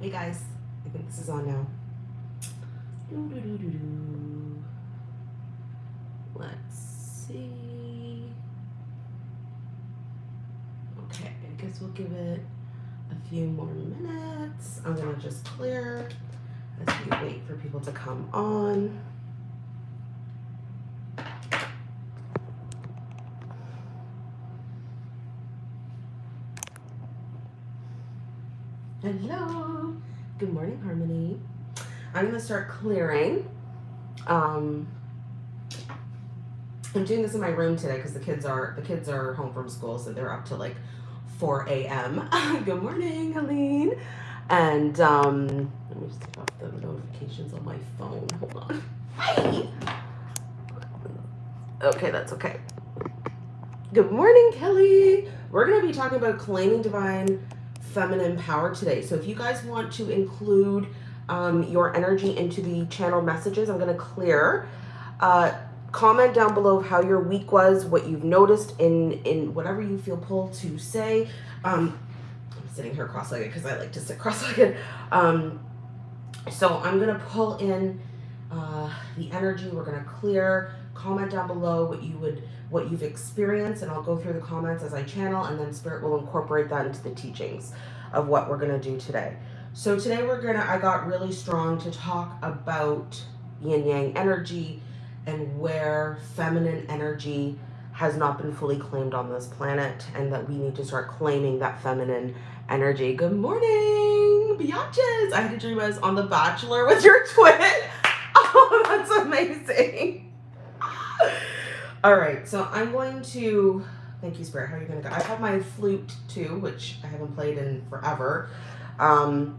Hey guys, I think this is on now. Doo-doo-doo-doo-doo. Let's see. Okay, I guess we'll give it a few more minutes. I'm gonna just clear as we wait for people to come on. Hello. Good morning, Harmony. I'm gonna start clearing. Um, I'm doing this in my room today because the kids are the kids are home from school, so they're up to like 4 a.m. Good morning, Helene. And um, let me just take off the notifications on my phone. Hold on. Hi. Okay, that's okay. Good morning, Kelly. We're gonna be talking about claiming divine feminine power today. So if you guys want to include um, your energy into the channel messages, I'm going to clear. Uh, comment down below how your week was, what you've noticed in, in whatever you feel pulled to say. Um, I'm sitting here cross-legged because I like to sit cross-legged. Um, so I'm going to pull in uh, the energy. We're going to clear. Comment down below what you would what you've experienced and I'll go through the comments as I channel and then spirit will incorporate that into the teachings of what we're going to do today. So today we're to I got really strong to talk about yin yang energy and where feminine energy has not been fully claimed on this planet and that we need to start claiming that feminine energy. Good morning, biatches. I had a dream I was on The Bachelor with your twin. Oh, that's amazing. All right, so I'm going to, thank you, Spirit. How are you to go? I have my flute too, which I haven't played in forever. Um,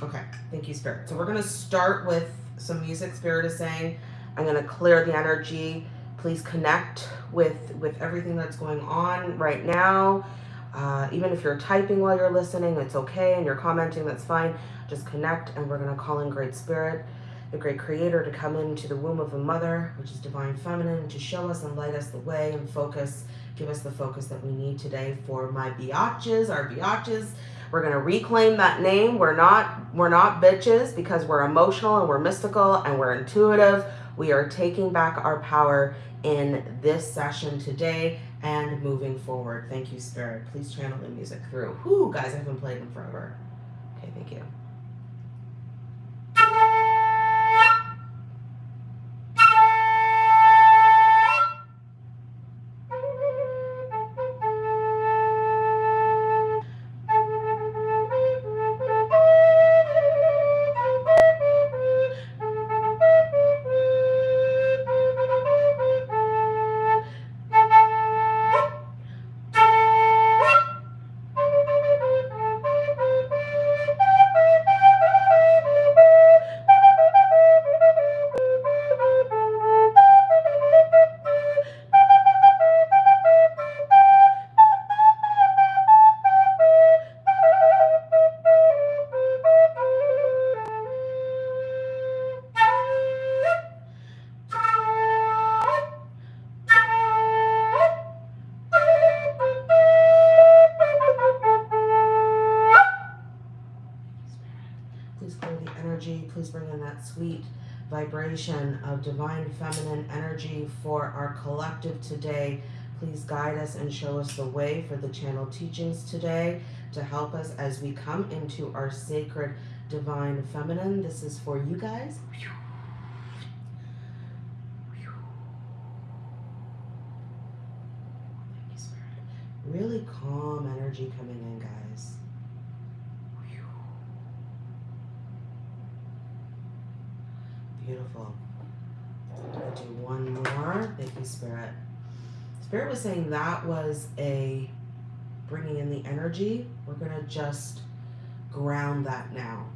okay, thank you, Spirit. So we're going to start with some music Spirit is saying. I'm going to clear the energy. Please connect with, with everything that's going on right now. Uh, even if you're typing while you're listening, it's okay. And you're commenting, that's fine. Just connect and we're going to call in Great Spirit the great creator to come into the womb of a mother, which is divine feminine, to show us and light us the way and focus, give us the focus that we need today for my biatches, our biatches. We're gonna reclaim that name. We're not we're not bitches because we're emotional and we're mystical and we're intuitive. We are taking back our power in this session today and moving forward. Thank you, Spirit. Please channel the music through. Whoo, guys, I haven't played in forever. Okay, thank you. Energy for our collective today. Please guide us and show us the way for the channel teachings today to help us as we come into our sacred divine feminine. This is for you guys. Really calm energy coming in, guys. Beautiful. I'm going to do one more. Thank you, Spirit. Spirit was saying that was a bringing in the energy. We're going to just ground that now.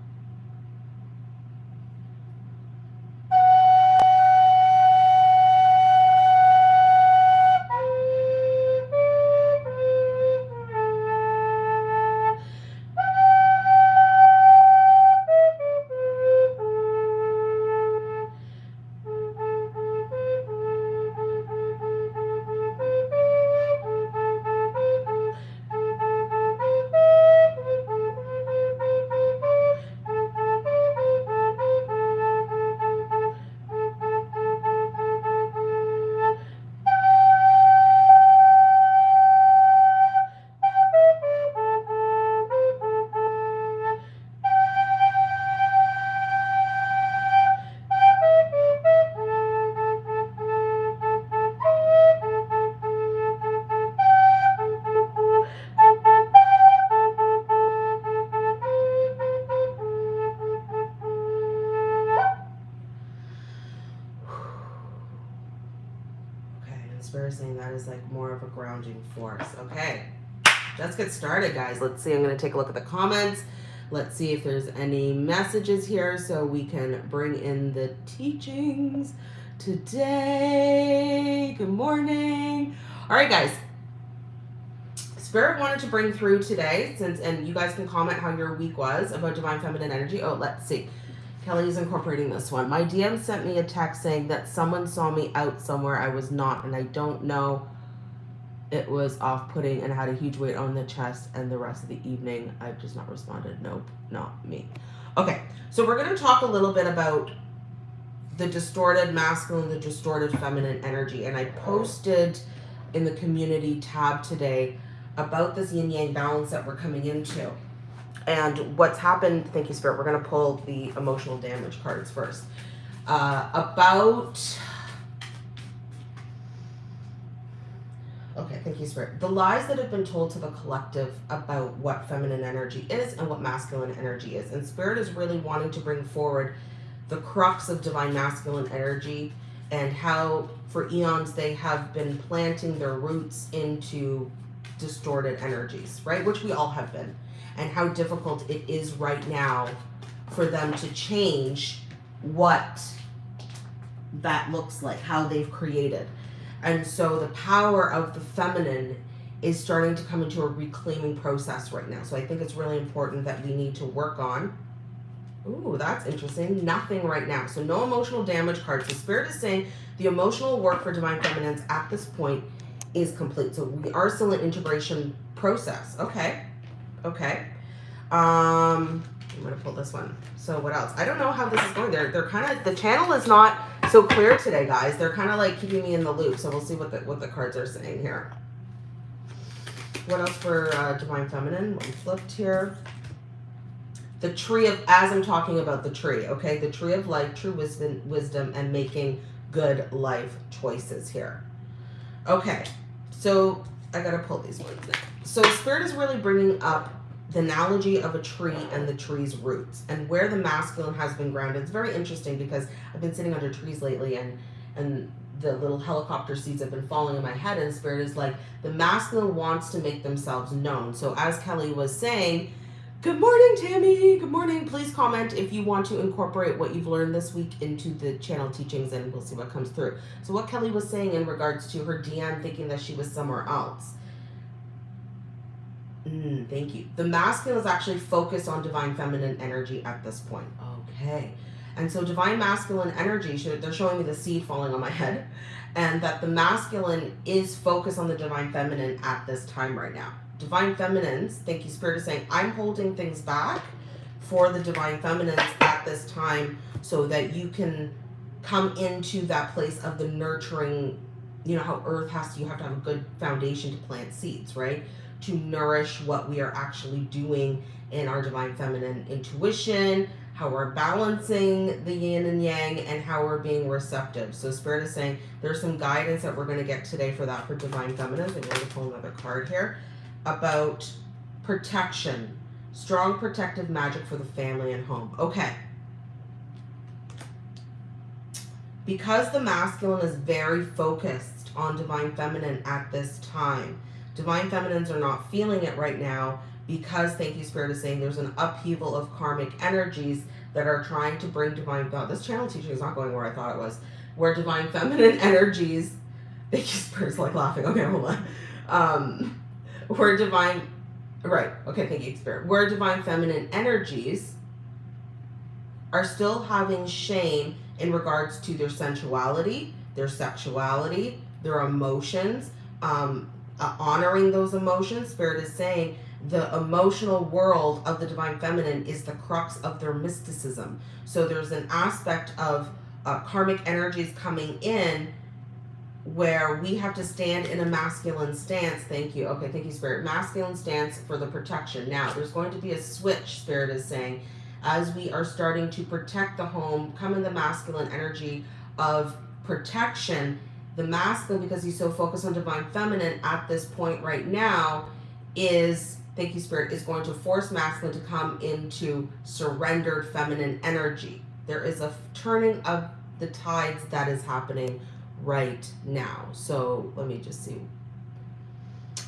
Guys. Let's see. I'm going to take a look at the comments. Let's see if there's any messages here so we can bring in the teachings today. Good morning. All right, guys. Spirit wanted to bring through today, since and you guys can comment how your week was about divine feminine energy. Oh, let's see. Kelly's incorporating this one. My DM sent me a text saying that someone saw me out somewhere I was not, and I don't know. It was off-putting and had a huge weight on the chest, and the rest of the evening I've just not responded. Nope, not me. Okay, so we're going to talk a little bit about the distorted masculine, the distorted feminine energy, and I posted in the community tab today about this yin yang balance that we're coming into. And what's happened, thank you, Spirit. We're going to pull the emotional damage cards first. Uh, about. Okay, thank you, Spirit. The lies that have been told to the collective about what feminine energy is and what masculine energy is. And Spirit is really wanting to bring forward the crux of divine masculine energy and how for eons they have been planting their roots into distorted energies, right? Which we all have been. And how difficult it is right now for them to change what that looks like, how they've created. And so the power of the feminine is starting to come into a reclaiming process right now. So I think it's really important that we need to work on. Ooh, that's interesting. Nothing right now. So no emotional damage cards. The spirit is saying the emotional work for divine feminines at this point is complete. So we are still in integration process. Okay. Okay. Um, I'm going to pull this one. So what else? I don't know how this is going. They're, they're kind of, the channel is not so clear today, guys. They're kind of like keeping me in the loop. So we'll see what the, what the cards are saying here. What else for uh, Divine Feminine? One flipped here. The tree of, as I'm talking about the tree, okay? The tree of life, true wisdom, wisdom and making good life choices here. Okay, so I gotta pull these ones now. So Spirit is really bringing up the analogy of a tree and the tree's roots and where the masculine has been grounded. It's very interesting because I've been sitting under trees lately and and the little helicopter seeds have been falling in my head and spirit is like the masculine wants to make themselves known. So as Kelly was saying, Good morning, Tammy. Good morning. Please comment if you want to incorporate what you've learned this week into the channel teachings and we'll see what comes through. So what Kelly was saying in regards to her DM thinking that she was somewhere else. Mm, thank you. The masculine is actually focused on divine feminine energy at this point. Okay. And so divine masculine energy, they're showing me the seed falling on my head, and that the masculine is focused on the divine feminine at this time right now divine feminines, thank you, Spirit is saying, I'm holding things back for the divine feminines at this time so that you can come into that place of the nurturing, you know, how earth has to, you have to have a good foundation to plant seeds, right? To nourish what we are actually doing in our divine feminine intuition, how we're balancing the yin and yang, and how we're being receptive. So Spirit is saying there's some guidance that we're going to get today for that for divine feminine. I'm going to pull another card here about protection, strong protective magic for the family and home. Okay. Because the masculine is very focused on divine feminine at this time, divine feminines are not feeling it right now because, thank you, Spirit is saying there's an upheaval of karmic energies that are trying to bring divine, God, this channel teaching is not going where I thought it was, where divine feminine energies, thank you, Spirit's like laughing, okay, hold on. Um, where divine, right, okay, thank you, Spirit. Where divine feminine energies are still having shame in regards to their sensuality, their sexuality, their emotions, um, uh, honoring those emotions. Spirit is saying the emotional world of the divine feminine is the crux of their mysticism. So there's an aspect of uh, karmic energies coming in where we have to stand in a masculine stance. Thank you. Okay, thank you, Spirit. Masculine stance for the protection. Now, there's going to be a switch, Spirit is saying, as we are starting to protect the home, come in the masculine energy of protection. The masculine, because he's so focused on divine feminine at this point right now, is, thank you, Spirit, is going to force masculine to come into surrendered feminine energy. There is a turning of the tides that is happening right now. So let me just see.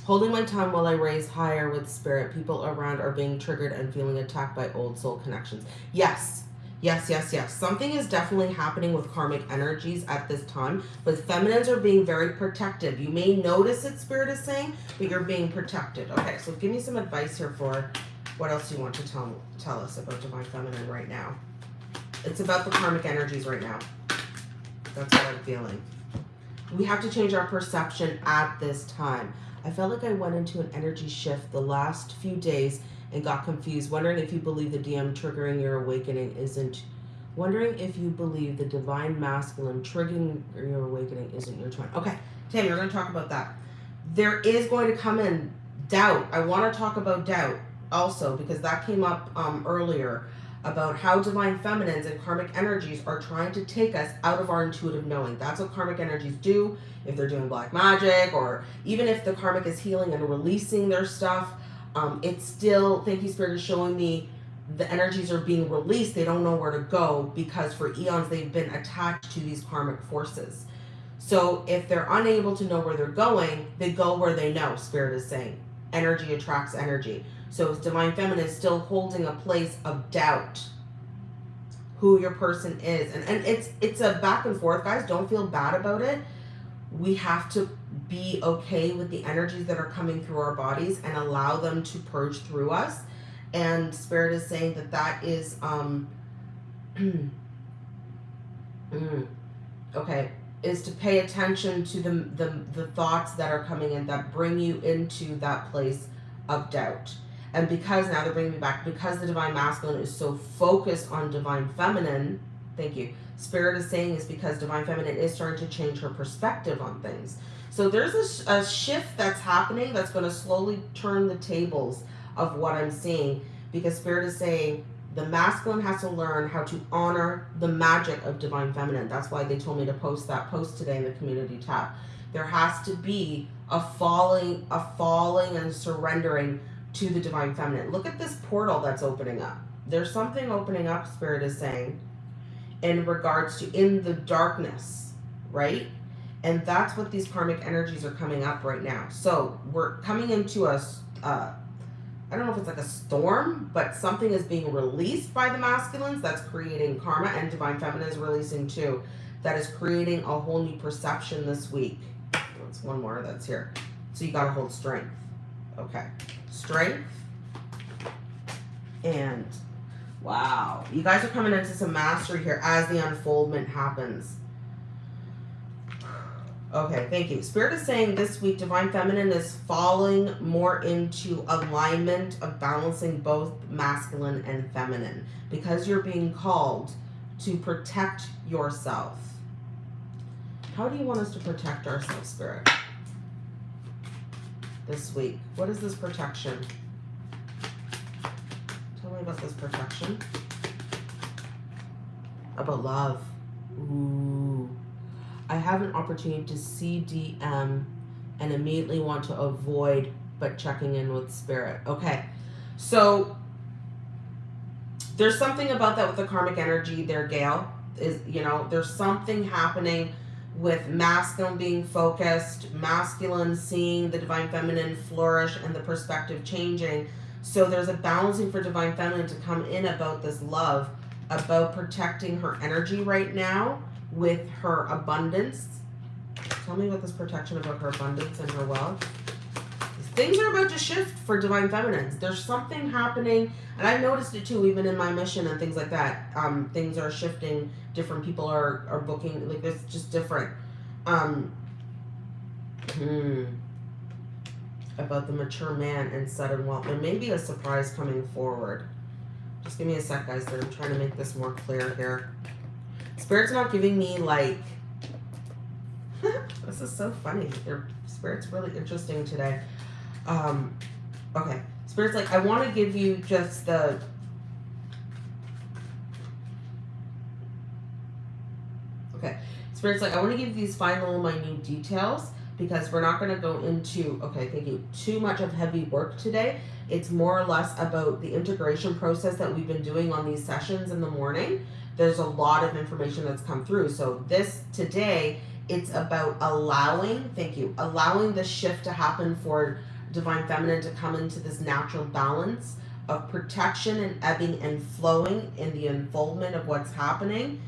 Holding my tongue while I raise higher with spirit, people around are being triggered and feeling attacked by old soul connections. Yes, yes, yes, yes. Something is definitely happening with karmic energies at this time, but feminines are being very protective. You may notice it, spirit is saying, but you're being protected. Okay, so give me some advice here for what else you want to tell tell us about divine feminine right now. It's about the karmic energies right now. That's what I'm feeling. We have to change our perception at this time. I felt like I went into an energy shift the last few days and got confused, wondering if you believe the DM triggering your awakening isn't, wondering if you believe the divine masculine triggering your awakening isn't your twin. Okay, Tammy, we're going to talk about that. There is going to come in doubt. I want to talk about doubt also because that came up um, earlier about how divine feminines and karmic energies are trying to take us out of our intuitive knowing. That's what karmic energies do if they're doing black magic or even if the karmic is healing and releasing their stuff. Um, it's still, thank you, Spirit, is showing me the energies are being released. They don't know where to go because for eons they've been attached to these karmic forces. So if they're unable to know where they're going, they go where they know, Spirit is saying. Energy attracts energy. So it's divine feminine is still holding a place of doubt who your person is. And, and it's it's a back and forth, guys. Don't feel bad about it. We have to be okay with the energies that are coming through our bodies and allow them to purge through us. And Spirit is saying that that is, um, mm, okay, is to pay attention to the, the, the thoughts that are coming in that bring you into that place of doubt. And because now they're bringing me back, because the divine masculine is so focused on divine feminine, thank you. Spirit is saying is because divine feminine is starting to change her perspective on things. So there's a, a shift that's happening that's going to slowly turn the tables of what I'm seeing because Spirit is saying the masculine has to learn how to honor the magic of divine feminine. That's why they told me to post that post today in the community tab. There has to be a falling, a falling and surrendering to the divine feminine. Look at this portal that's opening up. There's something opening up, Spirit is saying, in regards to in the darkness, right? And that's what these karmic energies are coming up right now. So we're coming into a, uh, I don't know if it's like a storm, but something is being released by the masculines that's creating karma, and divine feminine is releasing too. That is creating a whole new perception this week. That's one more that's here. So you got to hold strength. Okay strength. And wow, you guys are coming into some mastery here as the unfoldment happens. Okay, thank you. Spirit is saying this week, Divine Feminine is falling more into alignment of balancing both masculine and feminine because you're being called to protect yourself. How do you want us to protect ourselves, Spirit? this week. What is this protection? Tell me about this protection. About love. Ooh. I have an opportunity to see DM and immediately want to avoid but checking in with spirit. Okay. So there's something about that with the karmic energy there, Gail. Is you know, there's something happening with masculine being focused, masculine seeing the divine feminine flourish and the perspective changing. So there's a balancing for divine feminine to come in about this love, about protecting her energy right now with her abundance. Tell me about this protection about her abundance and her wealth. Things are about to shift for divine feminines. There's something happening, and I've noticed it too, even in my mission and things like that. Um, things are shifting different people are are booking like it's just different um hmm, about the mature man and sudden wealth there may be a surprise coming forward just give me a sec guys i'm trying to make this more clear here spirit's not giving me like this is so funny their spirit's really interesting today um okay spirit's like i want to give you just the Okay. Spirit's like, I want to give these final minute details because we're not going to go into, okay, thank you, too much of heavy work today. It's more or less about the integration process that we've been doing on these sessions in the morning. There's a lot of information that's come through. So this today it's about allowing, thank you, allowing the shift to happen for divine feminine to come into this natural balance of protection and ebbing and flowing in the unfoldment of what's happening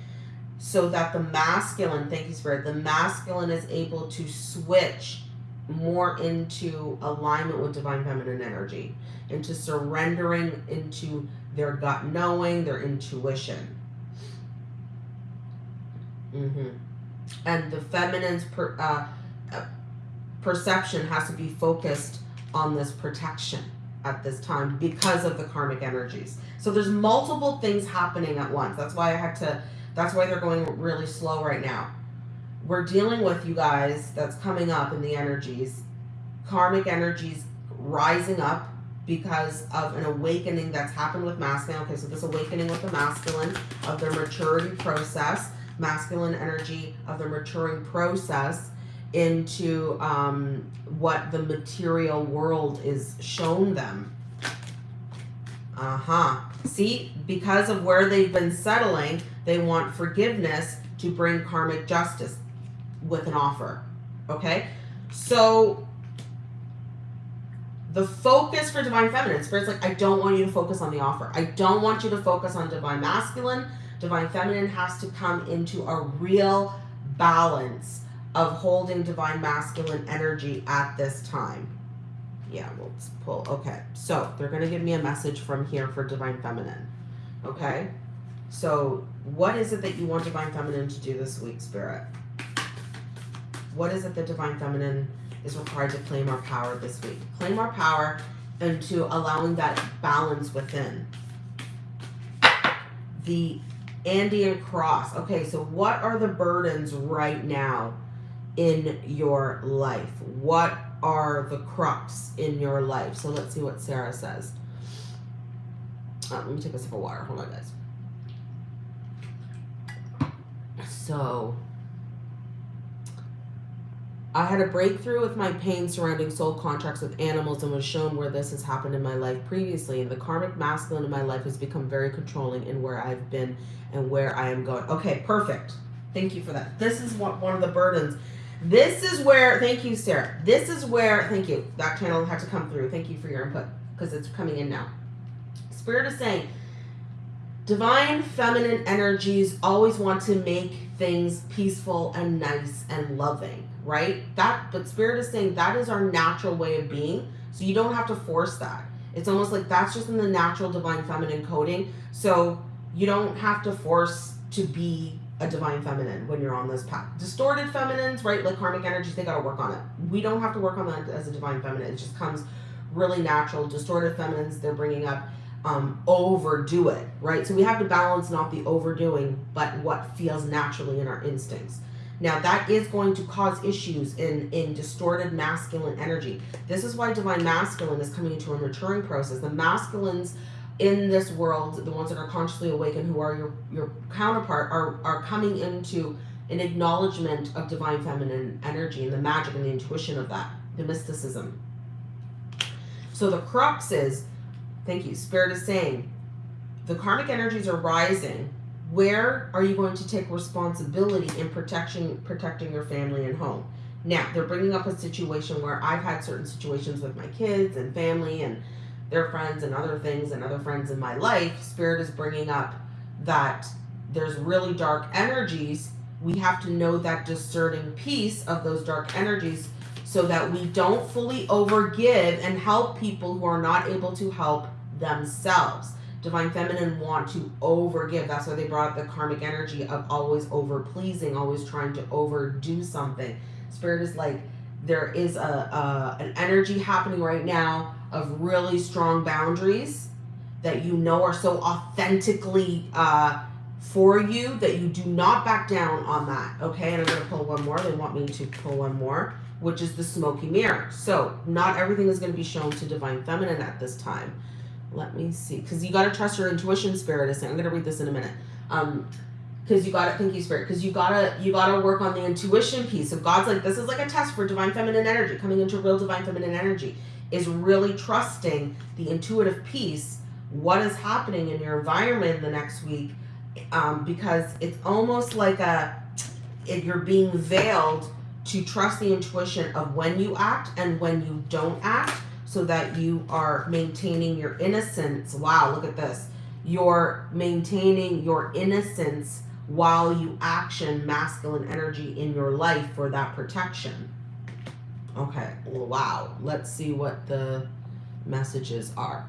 so that the masculine, thank you, Spirit, the masculine is able to switch more into alignment with divine feminine energy, into surrendering into their gut knowing, their intuition. Mm-hmm. And the feminine's per, uh, uh, perception has to be focused on this protection at this time because of the karmic energies. So there's multiple things happening at once. That's why I had to, that's why they're going really slow right now. We're dealing with you guys that's coming up in the energies, karmic energies rising up because of an awakening that's happened with masculine. Okay, so this awakening with the masculine of their maturity process, masculine energy of the maturing process into um, what the material world is shown them. Uh huh. See, because of where they've been settling, they want forgiveness to bring karmic justice with an offer. Okay? So the focus for divine feminine, spirit's like, I don't want you to focus on the offer. I don't want you to focus on divine masculine. Divine feminine has to come into a real balance of holding divine masculine energy at this time. Yeah, we'll pull. Okay, so they're going to give me a message from here for divine feminine. Okay, so what is it that you want divine feminine to do this week, spirit? What is it that divine feminine is required to claim our power this week? Claim our power into allowing that balance within. The Andean cross. Okay, so what are the burdens right now in your life? What are the crux in your life? So let's see what Sarah says. Uh, let me take a sip of water. Hold on, guys. So, I had a breakthrough with my pain surrounding soul contracts with animals and was shown where this has happened in my life previously. And the karmic masculine in my life has become very controlling in where I've been and where I am going. Okay, perfect. Thank you for that. This is what one of the burdens this is where, thank you, Sarah. This is where, thank you. That channel had to come through. Thank you for your input because it's coming in now. Spirit is saying, divine feminine energies always want to make things peaceful and nice and loving, right? That, but Spirit is saying that is our natural way of being. So you don't have to force that. It's almost like that's just in the natural divine feminine coding. So you don't have to force to be a divine feminine when you're on this path. Distorted feminines, right? Like karmic energies, they got to work on it. We don't have to work on that as a divine feminine. It just comes really natural. Distorted feminines, they're bringing up um, overdo it, right? So we have to balance not the overdoing, but what feels naturally in our instincts. Now that is going to cause issues in, in distorted masculine energy. This is why divine masculine is coming into a maturing process. The masculines in this world, the ones that are consciously awakened, who are your, your counterpart, are, are coming into an acknowledgement of divine feminine energy and the magic and the intuition of that, the mysticism. So the crux is, thank you, Spirit is saying, the karmic energies are rising. Where are you going to take responsibility in protection, protecting your family and home? Now, they're bringing up a situation where I've had certain situations with my kids and family and their friends and other things and other friends in my life, Spirit is bringing up that there's really dark energies. We have to know that discerning piece of those dark energies so that we don't fully overgive and help people who are not able to help themselves. Divine Feminine want to overgive. That's why they brought up the karmic energy of always over pleasing, always trying to overdo something. Spirit is like, there is a, a an energy happening right now of really strong boundaries that you know are so authentically uh, for you that you do not back down on that. Okay, and I'm to pull one more. They want me to pull one more, which is the smoky mirror. So not everything is to be shown to divine feminine at this time. Let me see, because you got to trust your intuition spirit. Is I'm going to read this in a minute. Um, because you gotta thank you spirit because you gotta you gotta work on the intuition piece of god's like this is like a test for divine feminine energy coming into real divine feminine energy is really trusting the intuitive piece, what is happening in your environment the next week, um, because it's almost like a, if you're being veiled to trust the intuition of when you act and when you don't act so that you are maintaining your innocence. Wow, look at this. You're maintaining your innocence while you action masculine energy in your life for that protection. Okay, wow. Let's see what the messages are.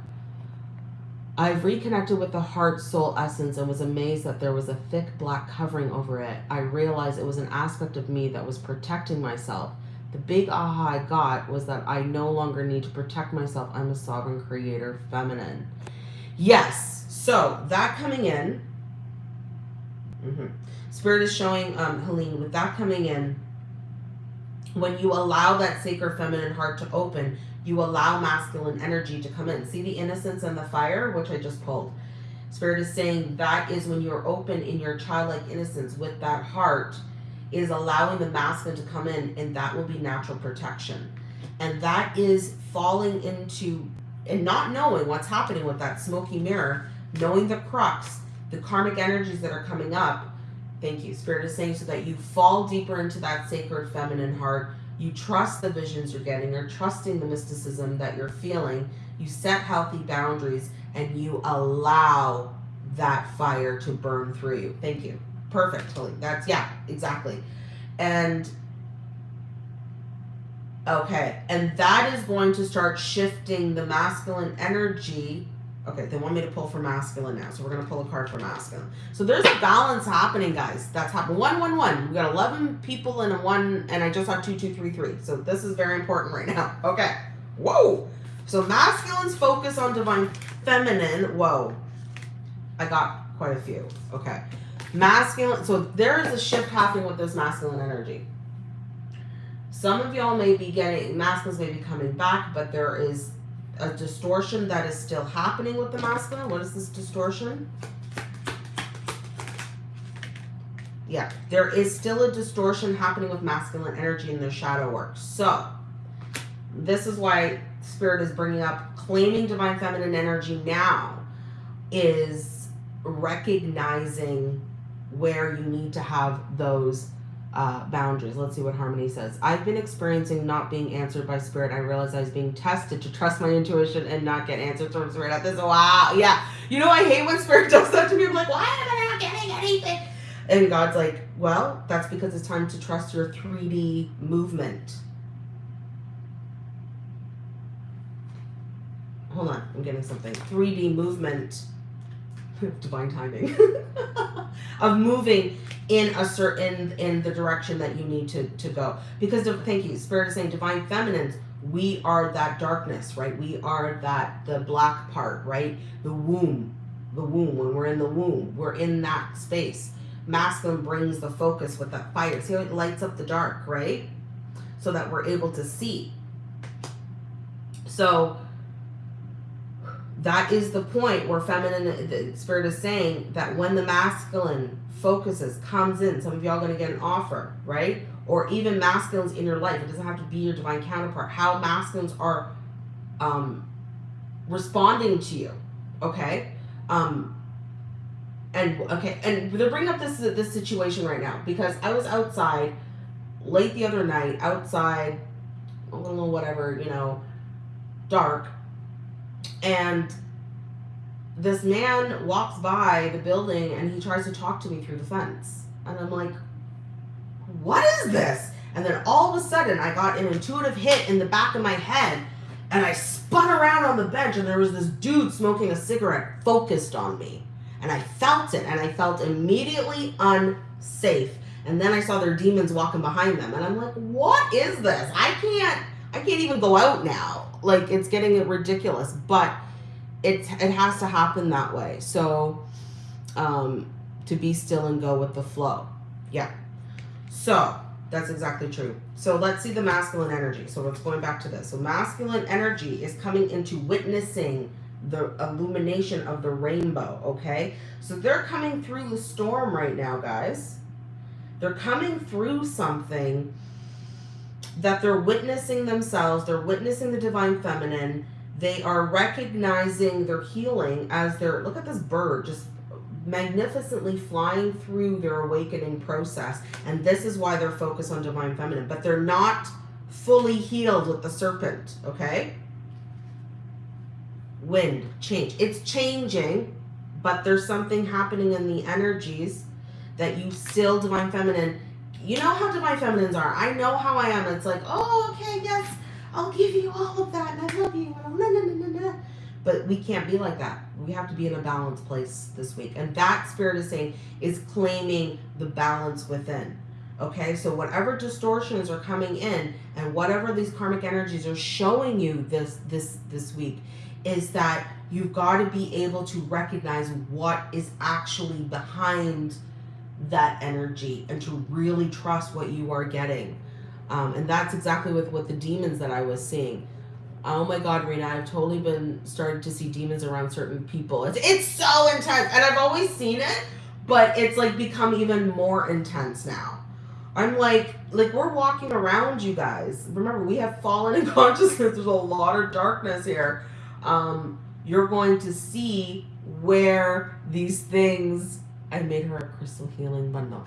I've reconnected with the heart soul essence and was amazed that there was a thick black covering over it. I realized it was an aspect of me that was protecting myself. The big aha I got was that I no longer need to protect myself. I'm a sovereign creator, feminine. Yes. So that coming in, mm-hmm. Spirit is showing um, Helene with that coming in. When you allow that sacred feminine heart to open, you allow masculine energy to come in. See the innocence and the fire, which I just pulled. Spirit is saying that is when you're open in your childlike innocence with that heart, is allowing the masculine to come in, and that will be natural protection. And that is falling into and not knowing what's happening with that smoky mirror, knowing the crux, the karmic energies that are coming up. Thank you. Spirit is saying so that you fall deeper into that sacred feminine heart you trust the visions you're getting, you're trusting the mysticism that you're feeling, you set healthy boundaries, and you allow that fire to burn through you. Thank you. Perfect, Totally. That's, yeah, exactly. And, okay, and that is going to start shifting the masculine energy Okay, they want me to pull for masculine now, so we're gonna pull a card for masculine. So there's a balance happening, guys. That's happening. One, one, one. We got eleven people in a one, and I just have two, two, three, three. So this is very important right now. Okay. Whoa. So masculine's focus on divine feminine. Whoa. I got quite a few. Okay. Masculine. So there is a shift happening with this masculine energy. Some of y'all may be getting masculines may be coming back, but there is a distortion that is still happening with the masculine. What is this distortion? Yeah, there is still a distortion happening with masculine energy in the shadow work. So, this is why Spirit is bringing up claiming divine feminine energy now is recognizing where you need to have those uh, boundaries. Let's see what Harmony says. I've been experiencing not being answered by spirit. I realized I was being tested to trust my intuition and not get answers from spirit at this. Wow. Yeah. You know, I hate when spirit does that to me. I'm like, why am I not getting anything? And God's like, well, that's because it's time to trust your 3D movement. Hold on. I'm getting something. 3D movement divine timing. Of moving in a certain in the direction that you need to to go. Because of, thank you spirit is saying divine feminines we are that darkness right? We are that the black part right? The womb the womb. When we're in the womb we're in that space. Masculine brings the focus with that fire. See how it lights up the dark right? So that we're able to see. So that is the point where feminine the spirit is saying that when the masculine focuses comes in some of y'all to get an offer right? Or even masculines in your life it doesn't have to be your divine counterpart how masculines are um responding to you okay? Um and okay and they're bringing up this this situation right now because i was outside late the other night outside a little whatever you know dark and this man walks by the building and he tries to talk to me through the fence. And I'm like, what is this? And then all of a sudden, I got an intuitive hit in the back of my head and I spun around on the bench and there was this dude smoking a cigarette focused on me. And I felt it and I felt immediately unsafe. And then I saw their demons walking behind them and I'm like, what is this? I can't, I can't even go out now. Like it's getting it ridiculous, but it's it has to happen that way. So um, to be still and go with the flow. Yeah. So that's exactly true. So let's see the masculine energy. So let's going back to this. So masculine energy is coming into witnessing the illumination of the rainbow. Okay. So they're coming through the storm right now, guys. They're coming through something that they're witnessing themselves. They're witnessing the divine feminine. They are recognizing their healing as they're, look at this bird just magnificently flying through their awakening process. And this is why they're focused on divine feminine, but they're not fully healed with the serpent, okay? Wind, change. It's changing, but there's something happening in the energies that you still divine feminine. You know how divine feminines are. I know how I am. It's like, oh, okay, yes, I'll give you all of that, and I love you. But we can't be like that. We have to be in a balanced place this week. And that spirit is saying is claiming the balance within. Okay, so whatever distortions are coming in and whatever these karmic energies are showing you this this this week is that you've got to be able to recognize what is actually behind that energy and to really trust what you are getting. Um, and that's exactly with what the demons that I was seeing. Oh my God, Rena, I've totally been starting to see demons around certain people. It's, it's so intense. And I've always seen it, but it's like become even more intense now. I'm like, like we're walking around you guys. Remember, we have fallen in consciousness. There's a lot of darkness here. Um, you're going to see where these things. I made her a crystal healing bundle.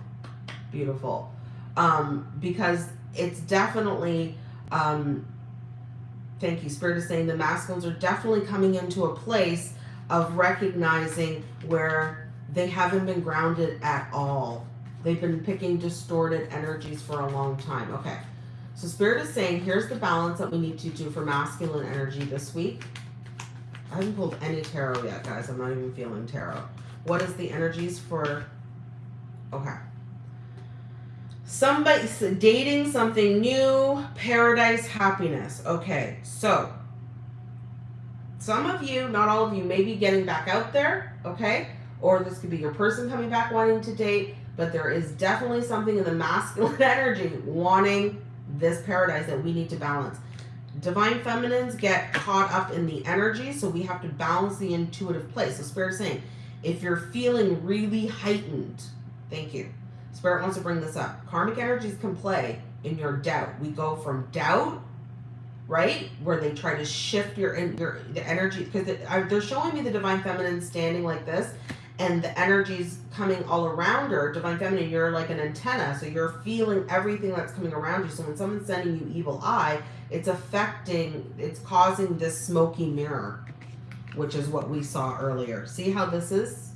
Beautiful. Um, because it's definitely um, thank you. Spirit is saying the masculines are definitely coming into a place of recognizing where they haven't been grounded at all. They've been picking distorted energies for a long time. Okay. So Spirit is saying, here's the balance that we need to do for masculine energy this week. I haven't pulled any tarot yet, guys. I'm not even feeling tarot. What is the energies for... Okay. Somebody dating something new, paradise, happiness. Okay, so some of you, not all of you, may be getting back out there, okay? Or this could be your person coming back wanting to date, but there is definitely something in the masculine energy wanting this paradise that we need to balance. Divine feminines get caught up in the energy, so we have to balance the intuitive place. So Spirit saying, if you're feeling really heightened, thank you Spirit wants to bring this up. Karmic energies can play in your doubt. We go from doubt, right, where they try to shift your your the energy because they're showing me the divine feminine standing like this, and the energies coming all around her. Divine feminine, you're like an antenna, so you're feeling everything that's coming around you. So when someone's sending you evil eye, it's affecting, it's causing this smoky mirror, which is what we saw earlier. See how this is?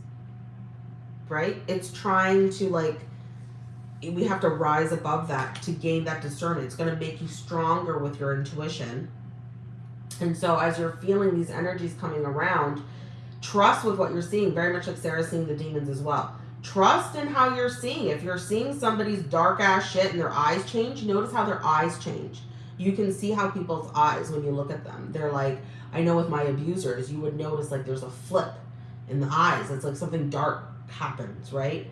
Right? It's trying to like we have to rise above that to gain that discernment. It's going to make you stronger with your intuition. And so as you're feeling these energies coming around, trust with what you're seeing, very much like Sarah's seeing the demons as well. Trust in how you're seeing. If you're seeing somebody's dark ass shit and their eyes change, notice how their eyes change. You can see how people's eyes, when you look at them, they're like, I know with my abusers, you would notice like there's a flip in the eyes. It's like something dark happens, right?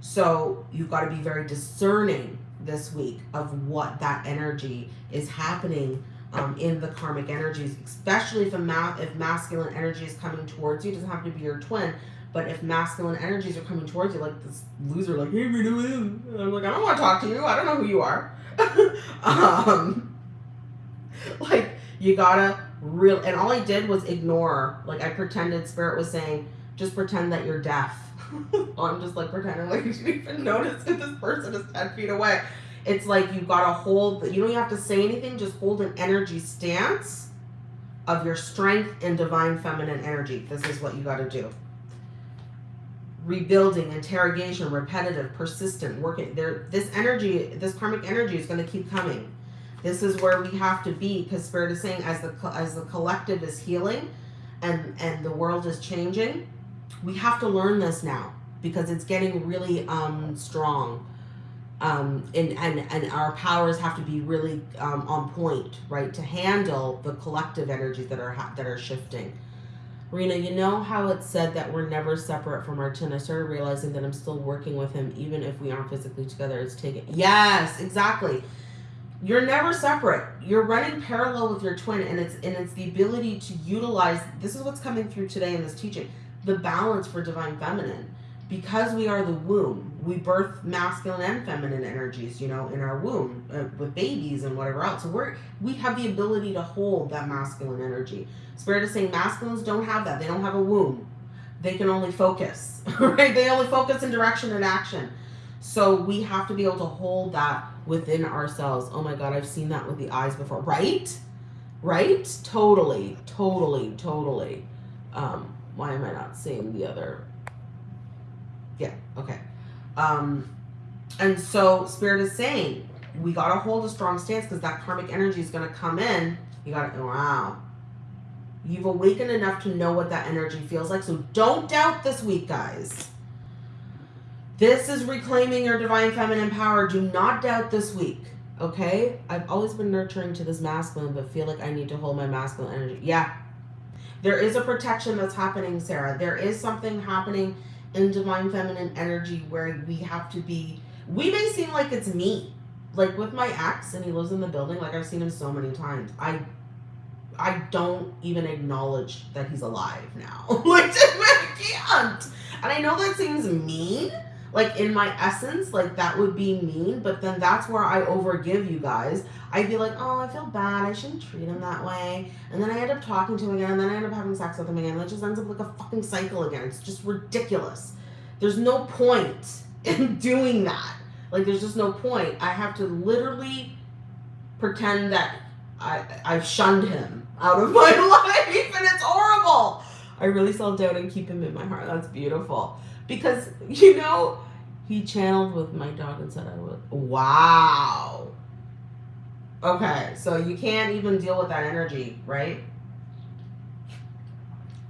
So you've got to be very discerning this week of what that energy is happening um, in the karmic energies, especially if a ma- if masculine energy is coming towards you. It doesn't have to be your twin, but if masculine energies are coming towards you, like this loser, like hey, twins. I'm like I don't want to talk to you. I don't know who you are. um, like you gotta real, and all I did was ignore. Like I pretended spirit was saying, just pretend that you're deaf I'm just like pretending like you didn't even notice that this person is 10 feet away. It's like you got to hold, you don't have to say anything, just hold an energy stance of your strength and divine feminine energy. This is what you got to do. Rebuilding, interrogation, repetitive, persistent, working. There, this energy, this karmic energy is going to keep coming. This is where we have to be because Spirit is saying as the as the collective is healing and and the world is changing, we have to learn this now because it's getting really um, strong. Um, and, and, and our powers have to be really um, on point, right, to handle the collective energies that are that are shifting. Rena, you know how it's said that we're never separate from our twin. I started realizing that I'm still working with him, even if we aren't physically together. It's taken. Yes, exactly. You're never separate. You're running parallel with your twin, and it's and it's the ability to utilize. This is what's coming through today in this teaching the balance for divine feminine. Because we are the womb, we birth masculine and feminine energies, you know, in our womb uh, with babies and whatever else. So we're we have the ability to hold that masculine energy. Spirit is saying masculines don't have that. They don't have a womb. they can only focus, right? They only focus in direction and action. So we have to be able to hold that within ourselves. Oh my God, I've seen that with the eyes before, right? Right? Totally, totally, totally. Um, why am I not seeing the other? Yeah, okay. Um, and so Spirit is saying, we got to hold a strong stance because that karmic energy is going to come in. You got to, wow. You've awakened enough to know what that energy feels like. So don't doubt this week, guys. This is reclaiming your divine feminine power. Do not doubt this week. Okay? I've always been nurturing to this masculine, but feel like I need to hold my masculine energy. Yeah. There is a protection that's happening, Sarah. There is something happening in divine feminine energy where we have to be we may seem like it's me like with my ex and he lives in the building like i've seen him so many times i i don't even acknowledge that he's alive now like i can't and i know that seems mean like in my essence like that would be mean but then that's where i overgive you guys i'd be like oh i feel bad i shouldn't treat him that way and then i end up talking to him again and then i end up having sex with him again and it just ends up like a fucking cycle again it's just ridiculous there's no point in doing that like there's just no point. I have to literally pretend that I I've shunned him out of my life and it's horrible. I really self doubt and keep him in my heart. That's beautiful. Because you know, he channeled with my dog and said I would. Wow. Okay, so you can't even deal with that energy, right?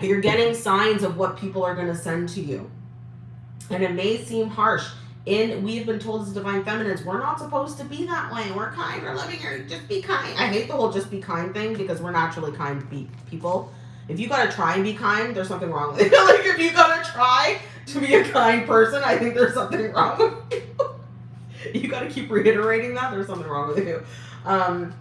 You're getting signs of what people are going to send to you. And it may seem harsh. In we've been told as divine feminines we're not supposed to be that way. We're kind we're loving or just be kind. I hate the whole just be kind thing because we're naturally kind people. If you gotta try and be kind there's something wrong with it. Like if you gotta try to be a kind person i think there's something wrong with you you gotta keep reiterating that there's something wrong with you um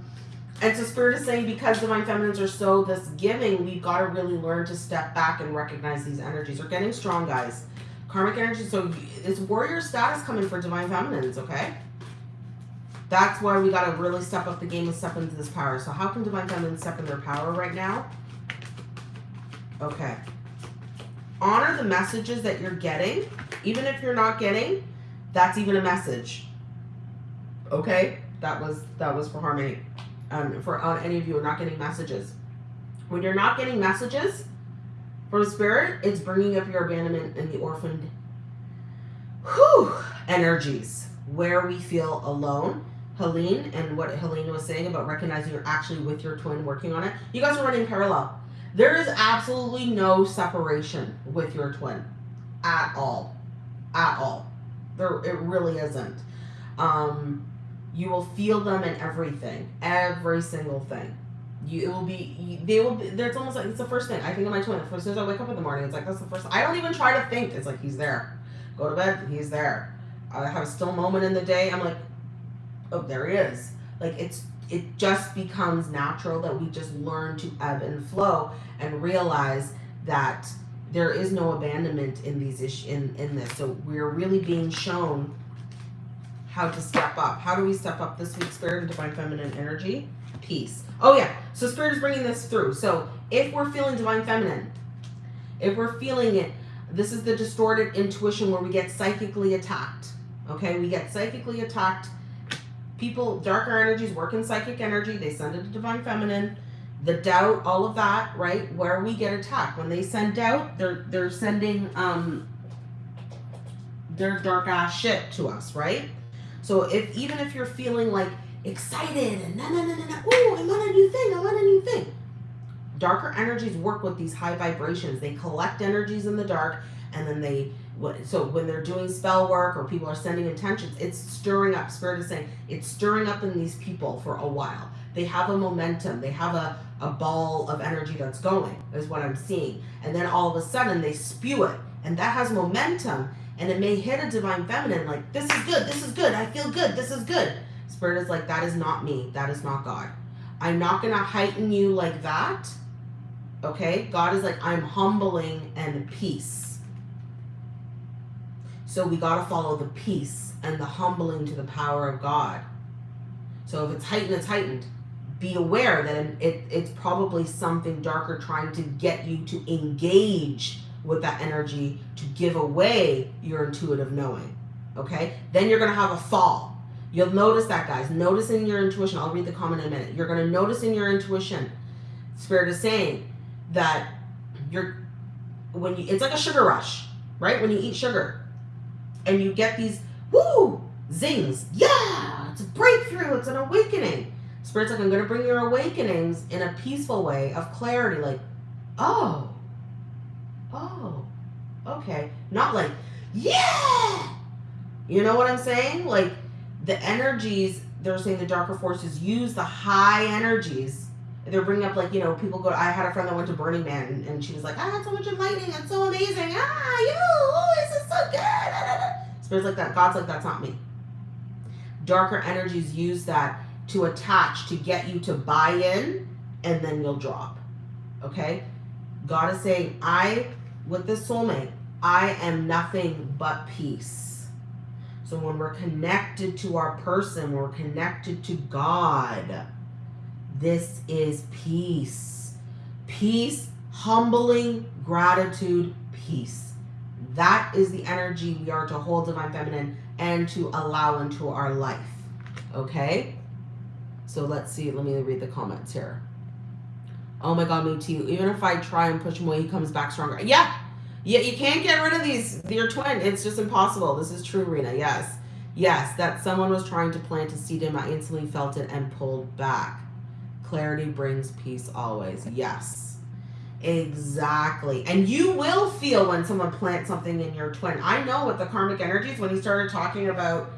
and so spirit is saying because divine feminines are so this giving we've got to really learn to step back and recognize these energies we're getting strong guys Karmic energy, so it's warrior status coming for divine feminines, okay? That's why we got to really step up the game and step into this power. So how can divine feminines step in their power right now? Okay. Honor the messages that you're getting. Even if you're not getting, that's even a message. Okay? That was that was for harmony. Um, for uh, any of you who are not getting messages. When you're not getting messages, from the spirit, it's bringing up your abandonment and the orphaned whew, energies where we feel alone. Helene and what Helene was saying about recognizing you're actually with your twin working on it. You guys are running parallel. There is absolutely no separation with your twin at all. At all. There it really isn't. Um, you will feel them in everything, every single thing you it will be they will be there's almost like it's the first thing I think of my twin as soon as I wake up in the morning it's like that's the first I don't even try to think it's like he's there go to bed he's there I have a still moment in the day I'm like oh there he is like it's it just becomes natural that we just learn to ebb and flow and realize that there is no abandonment in these issues in in this so we're really being shown how to step up how do we step up this week spirit and divine feminine energy peace Oh yeah, so Spirit is bringing this through. So if we're feeling divine feminine, if we're feeling it, this is the distorted intuition where we get psychically attacked. Okay, we get psychically attacked. People, darker energies work in psychic energy. They send it to divine feminine. The doubt, all of that, right? Where we get attacked. When they send doubt, they're they're sending um their dark ass shit to us, right? So if even if you're feeling like excited and na na na na na. Ooh, I want a new thing. I want a new thing. Darker energies work with these high vibrations. They collect energies in the dark, and then they. So when they're doing spell work or people are sending intentions, it's stirring up. Spirit is saying it's stirring up in these people for a while. They have a momentum. They have a a ball of energy that's going. Is what I'm seeing, and then all of a sudden they spew it, and that has momentum. And it may hit a divine feminine like this is good. This is good. I feel good. This is good Spirit is like, that is not me. That is not God. I'm not going to heighten you like that. Okay? God is like, I'm humbling and peace. So we got to follow the peace and the humbling to the power of God. So if it's heightened, it's heightened. Be aware that it, it's probably something darker trying to get you to engage with that energy to give away your intuitive knowing. Okay? Then you're going to have a fall. You'll notice that, guys. Notice in your intuition. I'll read the comment in a minute. You're going to notice in your intuition. Spirit is saying that you're when you it's like a sugar rush, right? When you eat sugar and you get these woo zings. Yeah, it's a breakthrough, it's an awakening. Spirit's like, I'm gonna bring your awakenings in a peaceful way of clarity, like, oh, oh, okay. Not like, yeah. You know what I'm saying? Like the energies, they're saying the darker forces use the high energies they're bringing up like you know people go. I had a friend that went to Burning Man and, she was like, I had so much enlightening. It's so amazing. Ah, you, oh, this is so good. Spirits like that. God's like that's not me. Darker energies use that to attach to get you to buy in, and then you'll drop. Okay. God is saying, I with this soulmate, I am nothing but peace. So when we're connected to our person, we're connected to God this is peace. Peace, humbling, gratitude, peace. That is the energy we are to hold divine feminine and to allow into our life. Okay? So let's see. Let me read the comments here. Oh my God, me too. Even if I try and push him away, he comes back stronger. Yeah. Yeah, you can't get rid of these. Your twin. It's just impossible. This is true, Rena. Yes. Yes, that someone was trying to plant a seed in. I instantly felt it and pulled back. Clarity brings peace always. Yes. Exactly. And you will feel when someone plants something in your twin. I know what the karmic energies, when he started talking about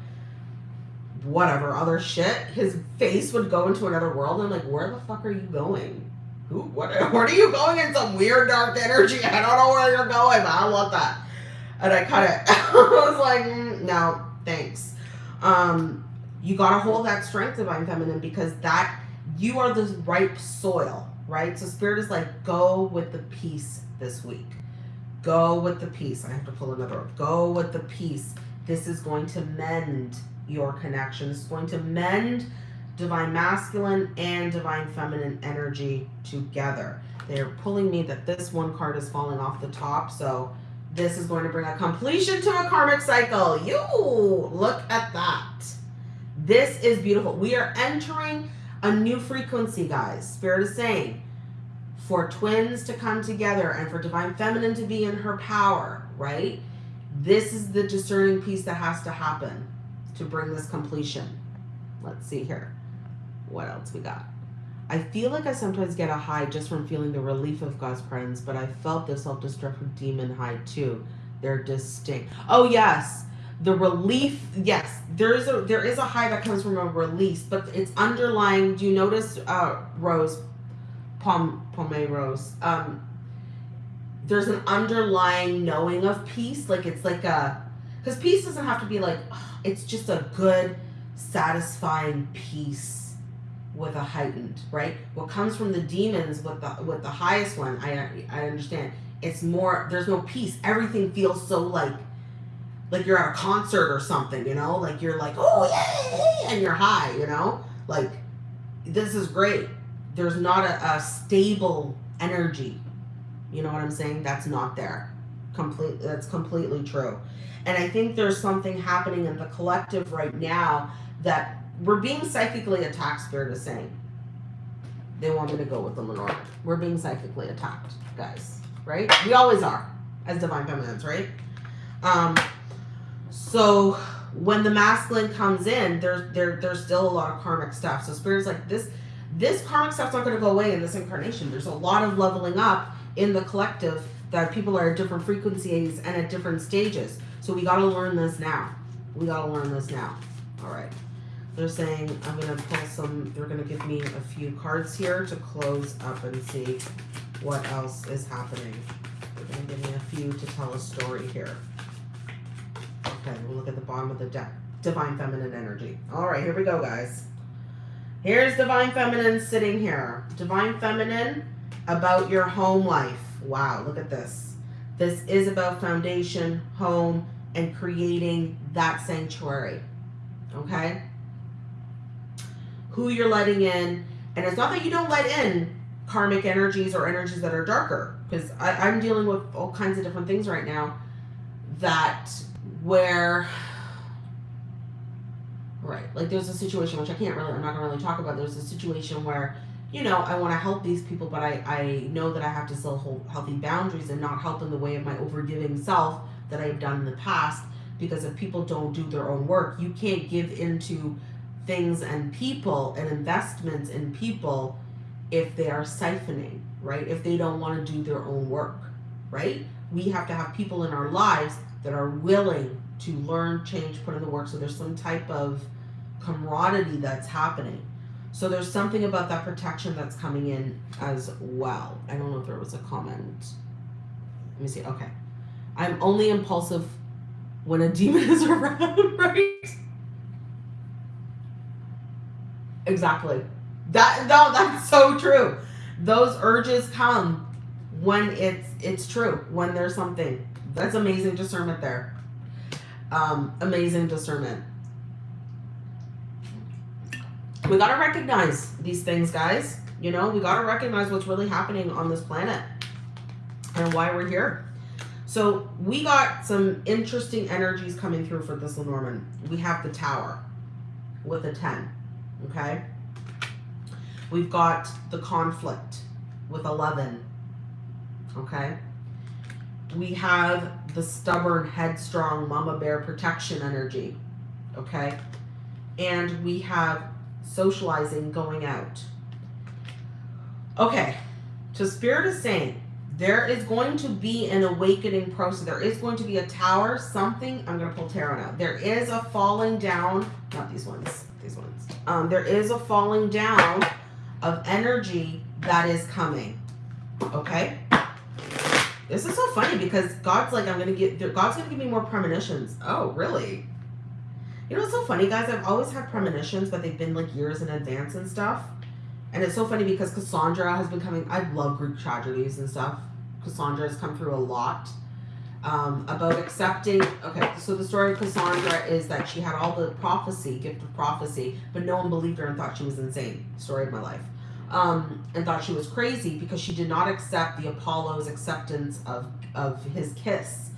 whatever other shit, his face would go into another world. And I'm like, where the fuck are you going? Who? What? Where are you going in some weird dark energy? I don't know where you're going, but I want that. And I kind of, I was like, mm, no, thanks. Um, you gotta hold that strength, divine feminine, because that you are the ripe soil, right? So spirit is like, go with the peace this week. Go with the peace. I have to pull another. Go with the peace. This is going to mend your connection. This is going to mend divine masculine and divine feminine energy together. They're pulling me that this one card is falling off the top. So this is going to bring a completion to a karmic cycle. You look at that. This is beautiful. We are entering a new frequency, guys. Spirit is saying for twins to come together and for divine feminine to be in her power, right? This is the discerning piece that has to happen to bring this completion. Let's see here. What else we got? I feel like I sometimes get a high just from feeling the relief of God's presence, but I felt the self-destructive demon high too. They're distinct. Oh, yes the relief yes there is a there is a high that comes from a release but it's underlying do you notice uh rose palm pomade rose um there's an underlying knowing of peace like it's like a because peace doesn't have to be like it's just a good satisfying peace with a heightened right? What comes from the demons with the with the highest one i i understand. It's more there's no peace. Everything feels so like like you're at a concert or something, you know, like you're like, oh yeah, and you're high, you know, like this is great. There's not a, a stable energy. You know what I'm saying? That's not there. Complete. That's completely true. And I think there's something happening in the collective right now that we're being psychically attacked. Spirit is saying they want me to go with the Lenore. We're being psychically attacked, guys. Right? We always are as divine feminines, right? Um, so when the masculine comes in, there's there there's still a lot of karmic stuff. So spirits like this this karmic stuff's not going to go away in this incarnation. There's a lot of leveling up in the collective that people are at different frequencies and at different stages. So we got to learn this now. We got to learn this now. All right. They're saying I'm going to pull some, they're going to give me a few cards here to close up and see what else is happening. They're going to give me a few to tell a story here. Okay, we'll look at the bottom of the deck. Divine Feminine energy. All right, here we go, guys. Here's Divine Feminine sitting here. Divine Feminine about your home life. Wow, look at this. This is about foundation, home, and creating that sanctuary. Okay? Who you're letting in. And it's not that you don't let in karmic energies or energies that are darker because i'm dealing with all kinds of different things right now that where right like there's a situation which i can't really i'm not gonna really talk about. There's a situation where you know i want to help these people but i i know that i have to still hold healthy boundaries and not help in the way of my overgiving self that i've done in the past. Because if people don't do their own work you can't give into things and people and investments in people if they are siphoning right? If they don't want to do their own work right? We have to have people in our lives that are willing to learn, change, put in the work. So there's some type of camaraderie that's happening. So there's something about that protection that's coming in as well. I don't know if there was a comment. Let me see. Okay. I'm only impulsive when a demon is around, right? Exactly. That no, that's so true. Those urges come when it's it's true, when there's something. That's amazing discernment there. Um, amazing discernment. We got to recognize these things, guys. You know, we got to recognize what's really happening on this planet and why we're here. So we got some interesting energies coming through for this Lenormand. We have the tower with a 10, okay? We've got the conflict with 11, okay? We have the stubborn, headstrong mama bear protection energy. Okay. And we have socializing going out. Okay. So Spirit is saying there is going to be an awakening process. There is going to be a tower, something. I'm going to pull tarot now. There is a falling down, not these ones, these ones. Um, there is a falling down of energy that is coming. Okay. This is so funny because God's like, I'm gonna get God's gonna give me more premonitions. Oh, really? You know, it's so funny, guys. I've always had premonitions, but they've been like years in advance and stuff. And it's so funny because Cassandra has been coming. I love Greek tragedies and stuff. Cassandra has come through a lot um, about accepting. Okay, so the story of Cassandra is that she had all the prophecy, gift of prophecy, but no one believed her and thought she was insane. Story of my life um, and thought she was crazy because she did not accept the Apollo's acceptance of of his kiss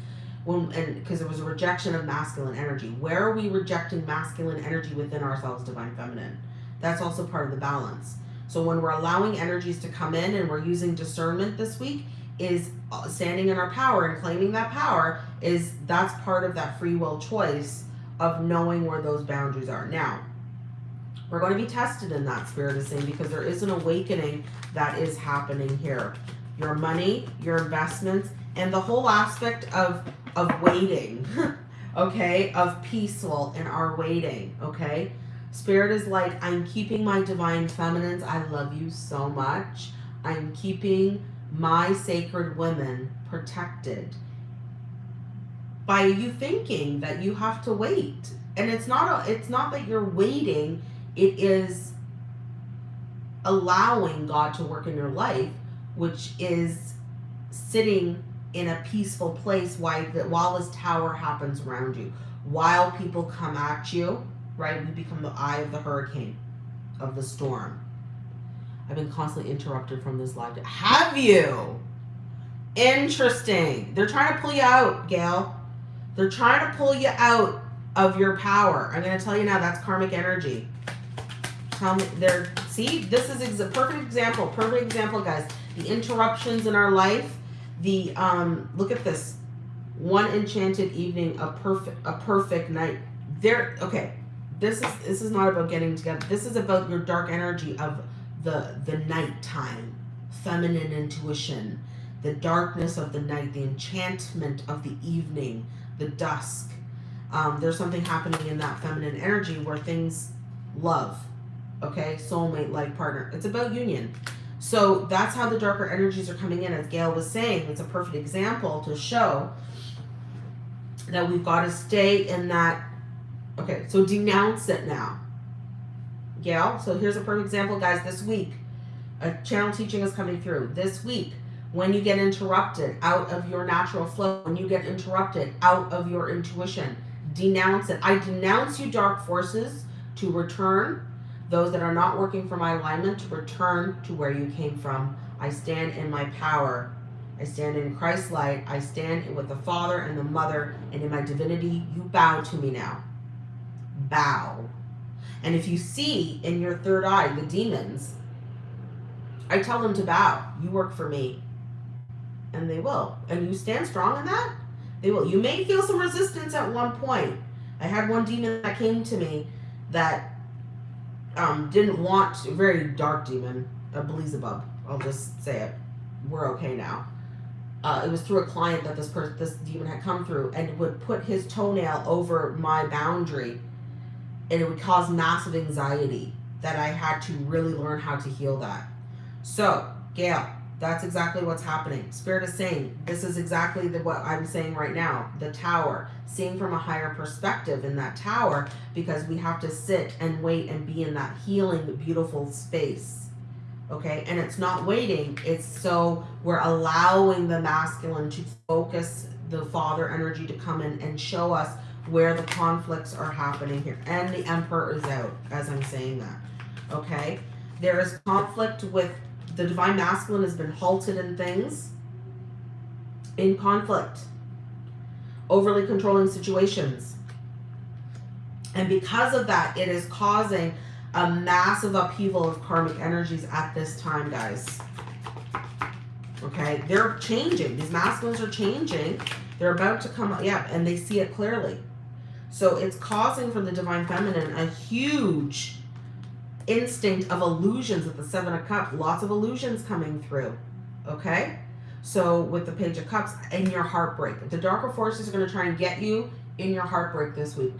when and because it was a rejection of masculine energy. Where are we rejecting masculine energy within ourselves, divine feminine? That's also part of the balance. So when we're allowing energies to come in and we're using discernment this week, is uh, standing in our power and claiming that power is that's part of that free will choice of knowing where those boundaries are. Now, we're going to be tested in that spirit is saying because there is an awakening that is happening here. Your money, your investments, and the whole aspect of of waiting, okay, of peaceful in our waiting, okay. Spirit is like, I'm keeping my divine feminines. I love you so much. I'm keeping my sacred women protected by you thinking that you have to wait. And it's not a, it's not that you're waiting it is allowing God to work in your life, which is sitting in a peaceful place while, while this tower happens around you. While people come at you, right, we become the eye of the hurricane, of the storm. I've been constantly interrupted from this live. Have you? Interesting. They're trying to pull you out, Gail. They're trying to pull you out of your power. I'm going to tell you now that's karmic energy. Tell me, there. See, this is a perfect example. Perfect example, guys. The interruptions in our life. The um, look at this. One enchanted evening, a perfect, a perfect night. There. Okay, this is this is not about getting together. This is about your dark energy of the the nighttime, feminine intuition, the darkness of the night, the enchantment of the evening, the dusk. Um, there's something happening in that feminine energy where things love okay? Soulmate like partner. It's about union. So that's how the darker energies are coming in. As Gail was saying, it's a perfect example to show that we've got to stay in that. Okay, so denounce it now. Gail, so here's a perfect example, guys. This week, a channel teaching is coming through. This week, when you get interrupted out of your natural flow, when you get interrupted out of your intuition, denounce it. I denounce you, dark forces, to return those that are not working for my alignment to return to where you came from. I stand in my power. I stand in Christ's light. I stand with the Father and the Mother, and in my divinity, you bow to me now. Bow. And if you see in your third eye the demons, I tell them to bow. You work for me. And they will. And you stand strong in that, they will. You may feel some resistance at one point. I had one demon that came to me that um, didn't want, very dark demon, a Beelzebub. I'll just say it. We're okay now. Uh, it was through a client that this person, this demon had come through, and would put his toenail over my boundary, and it would cause massive anxiety. That I had to really learn how to heal that. So, Gail, that's exactly what's happening. Spirit is saying this is exactly the, what I'm saying right now. The tower, seeing from a higher perspective in that tower, because we have to sit and wait and be in that healing, beautiful space. Okay, and it's not waiting, it's so we're allowing the masculine to focus the father energy to come in and show us where the conflicts are happening here. And the emperor is out as I'm saying that. Okay, there is conflict with the divine masculine has been halted in things, in conflict, overly controlling situations. And because of that, it is causing a massive upheaval of karmic energies at this time, guys. Okay, they're changing. These masculines are changing. They're about to come up, yeah, and they see it clearly. So it's causing for the divine feminine a huge instinct of illusions with the Seven of Cups. Lots of illusions coming through. Okay? So with the Page of Cups in your heartbreak. The darker forces are going to try and get you in your heartbreak this week.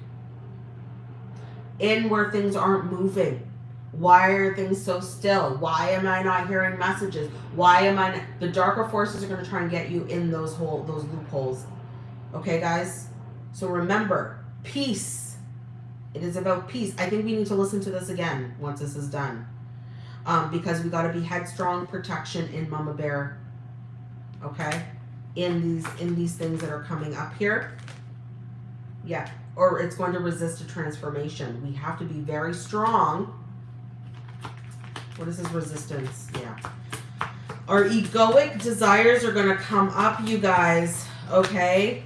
In where things aren't moving. Why are things so still? Why am I not hearing messages? Why am I not? The darker forces are going to try and get you in those hole, those loopholes. Okay, guys? So remember, peace it is about peace. I think we need to listen to this again once this is done. Um, because we got to be headstrong protection in Mama Bear. Okay? In these in these things that are coming up here. Yeah. Or it's going to resist a transformation. We have to be very strong. What is this resistance? Yeah. Our egoic desires are going to come up, you guys. Okay?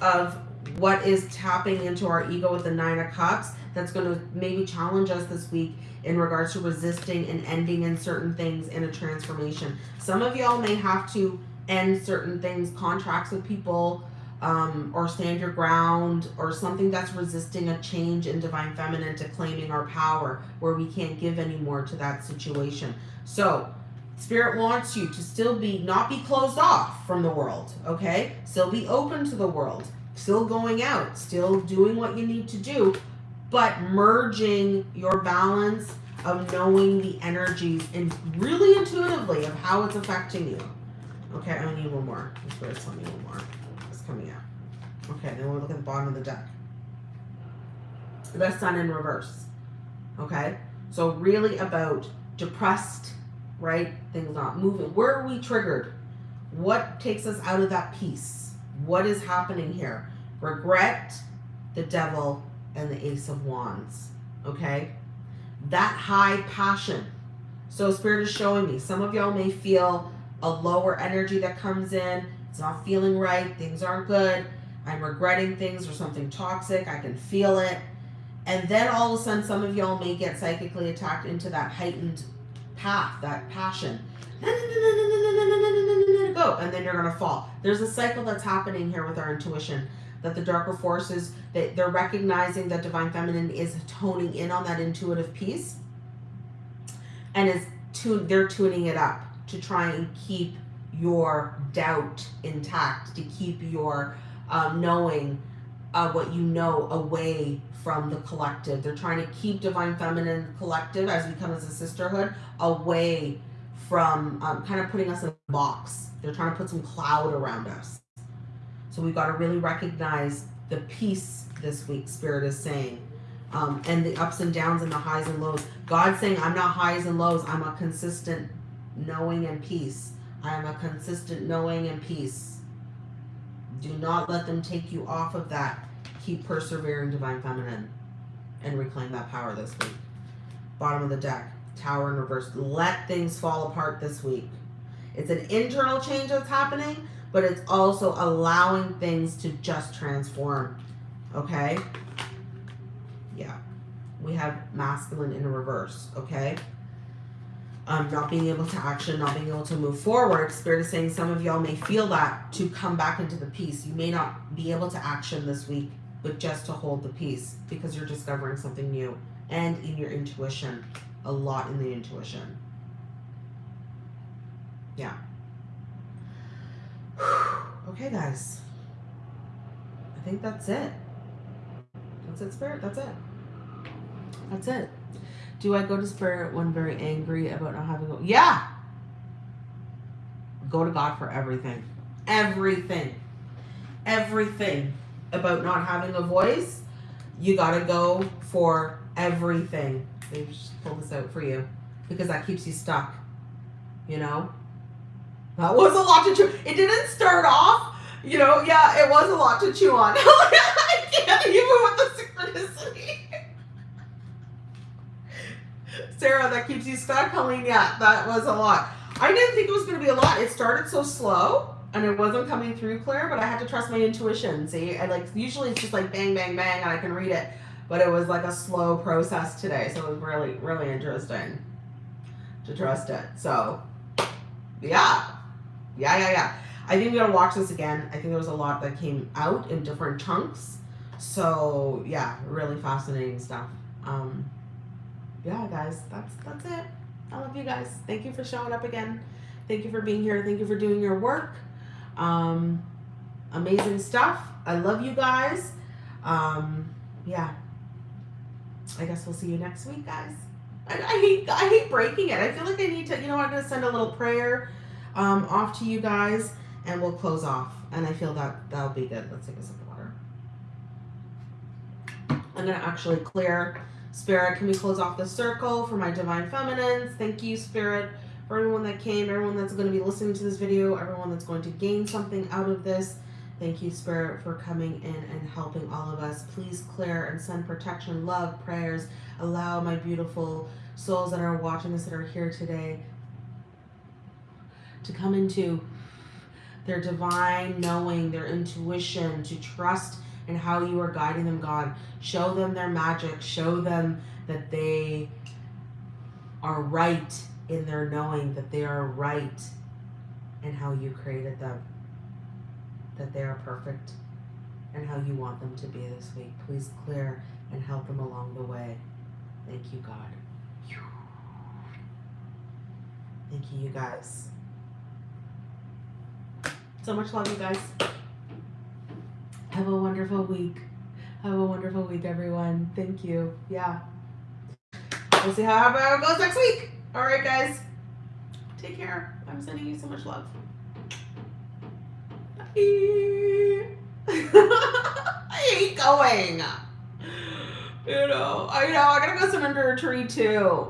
Of what is tapping into our ego with the nine of cups that's going to maybe challenge us this week in regards to resisting and ending in certain things in a transformation. Some of y'all may have to end certain things contracts with people um, or stand your ground or something that's resisting a change in divine feminine to claiming our power where we can't give anymore to that situation. So Spirit wants you to still be, not be closed off from the world, okay? Still be open to the world still going out, still doing what you need to do, but merging your balance of knowing the energies and really intuitively of how it's affecting you. Okay, I need one more. The spirit's telling me one more. It's coming out. Okay, then we'll look at the bottom of the deck. The sun in reverse. Okay, so really about depressed, right? Things not moving. Where are we triggered? What takes us out of that peace? What is happening here? Regret, the devil, and the ace of wands. Okay? That high passion. So spirit is showing me. Some of y'all may feel a lower energy that comes in. It's not feeling right. Things aren't good. I'm regretting things or something toxic. I can feel it. And then all of a sudden, some of y'all may get psychically attacked into that heightened path, that passion go, and then you're gonna fall. There's a cycle that's happening here with our intuition that the darker forces that they're recognizing that divine feminine is toning in on that intuitive piece and is tune they're tuning it up to try and keep your doubt intact to keep your um, knowing uh, what you know away from the collective they're trying to keep divine feminine collective as we come as a sisterhood away from um, kind of putting us in a box. They're trying to put some cloud around us. So we've got to really recognize the peace this week, Spirit is saying. Um, and the ups and downs and the highs and lows. God's saying, I'm not highs and lows. I'm a consistent knowing and peace. I am a consistent knowing and peace. Do not let them take you off of that. Keep persevering, Divine Feminine, and reclaim that power this week. bottom of the deck, Tower in reverse. Let things fall apart this week. It's an internal change that's happening, but it's also allowing things to just transform. Okay? Yeah. We have masculine in reverse. Okay? Um, not being able to action, not being able to move forward. Spirit is saying some of y'all may feel that to come back into the peace. You may not be able to action this week, but just to hold the peace because you're discovering something new and in your intuition. A lot in the intuition. Yeah. okay, guys. I think that's it. That's it, Spirit. That's it. That's it. Do I go to Spirit when very angry about not having a... Yeah! Go to God for everything. Everything. Everything about not having a voice. You gotta go for everything. They just pull this out for you. Because that keeps you stuck. You know? That was a lot to chew. It didn't start off, you know, yeah, it was a lot to chew on. I can't even with the Sarah, that keeps you stuck, Colleen. Yeah, that was a lot. I didn't think it was going to be a lot. It started so slow and it wasn't coming through clear, but I had to trust my intuition. See, I like usually it's just like bang, bang, bang, and I can read it, but it was like a slow process today, so it was really, really interesting to trust it. So, yeah, yeah, yeah, yeah. I think we gotta watch this again. I think there was a lot that came out in different chunks. So yeah, really fascinating stuff. Um, yeah, guys, that's that's it. I love you guys. Thank you for showing up again. Thank you for being here. Thank you for doing your work. Um, amazing stuff. I love you guys. Um, yeah. I guess we'll see you next week, guys. I, I hate I hate breaking it. I feel like I need to. You know, I'm gonna send a little prayer um, off to you guys, and we'll close off. And I feel that that'll be good. Let's take a sip of water. I'm gonna actually clear Spirit, can we close off the circle for my divine feminines? Thank you, Spirit, for everyone that came, everyone that's going to be listening to this video, everyone that's going to gain something out of this. Thank you, Spirit, for coming in and helping all of us. Please clear and send protection, love, prayers. Allow my beautiful souls that are watching this, that are here today, to come into their divine knowing, their intuition, to trust and how you are guiding them, God. Show them their magic. Show them that they are right in their knowing, that they are right in how you created them, that they are perfect and how you want them to be this week. Please clear and help them along the way. Thank you, God. Thank you, you guys. So much love, you guys. Have a wonderful week. Have a wonderful week, everyone. Thank you. Yeah. We'll see how it goes next week. All right, guys. Take care. I'm sending you so much love. I hate going. You know, I know. I gotta go sit under a tree too.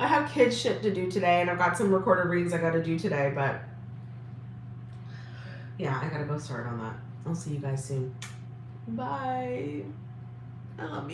I have kids shit to do today, and I've got some recorded readings I gotta do today, but yeah, I gotta go start on that. I'll see you guys soon. Bye. I love you.